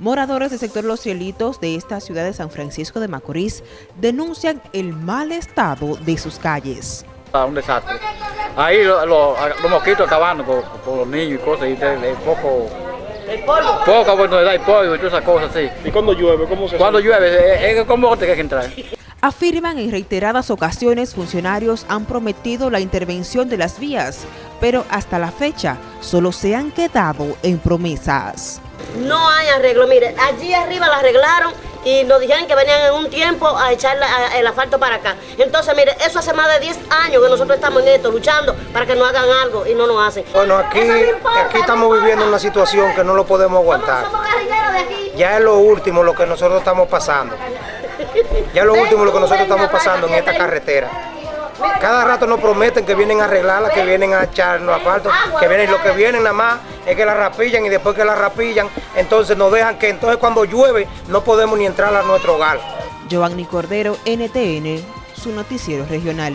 Moradores del sector Los Cielitos de esta ciudad de San Francisco de Macorís denuncian el mal estado de sus calles. Ah, Un desastre. Ahí lo- lo- los mosquitos acabando con, con los niños y cosas, y de, de poco, poca oportunidad y pollo y todas esas cosas así. ¿Y cuando llueve? ¿Cómo se Cuando llueve, es, es con bote que hay que entrar. Afirman en reiteradas ocasiones funcionarios han prometido la intervención de las vías, pero hasta la fecha solo se han quedado en promesas. No hay arreglo. Mire, allí arriba la arreglaron y nos dijeron que venían en un tiempo a echar la- a- el asfalto para acá. Entonces, mire, eso hace más de 10 años que nosotros estamos en esto, luchando para que nos hagan algo y no nos hacen. Bueno, aquí, aquí estamos viviendo una situación que no lo podemos aguantar. Somos guerrilleros de aquí. Ya es lo último lo que nosotros estamos pasando. Ya es lo último lo que nosotros estamos pasando en esta carretera. Cada rato nos prometen que vienen a arreglarla, que vienen a echarnos asfalto, que vienen, lo que vienen nada más es que la rapillan y después que la rapillan, entonces nos dejan que entonces cuando llueve no podemos ni entrar a nuestro hogar. Giovanni Cordero, NTN, su noticiero regional.